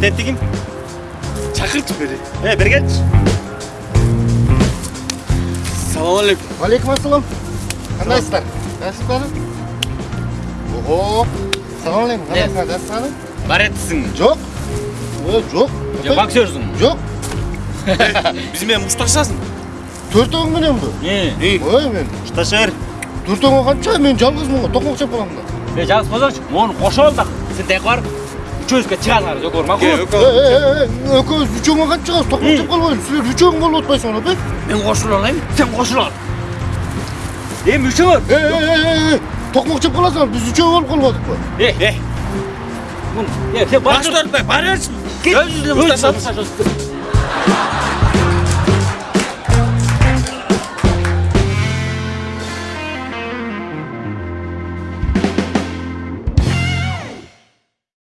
теттигим чакырчы бери э бери келчи салам алейкум Алейкум ассалам. Қандайсыздар? Жақсысыздар? Ого. Салам алейкум. Қандайсыңдар? Жақсысыздар? баретсиңби Жоқ. Ой, жоқ. же боксерсуң Жоқ. биз менен мушташасың Төртеуің менен бе? Ой, мен. мушташа бер Төртеуің қанша? Мен жалғызмын ғой. Тоқмақ жеп қаламын да. е жалғыз болсаңшы оны қоша ал да сен таяқ барып мақұл Е, е, е, екеуіз үшеуің қанша шығасыз? Тоқмақ жеп қалмайын. Сіздер үшеуің болып отпайсыңдар бе? мен қосыла алайын сен қосыла ал эми е, тоқмақ жеп үшеу болып қалмадық па? е э е сен бар баш тартпай бара берсин өз жүзіне мұсташа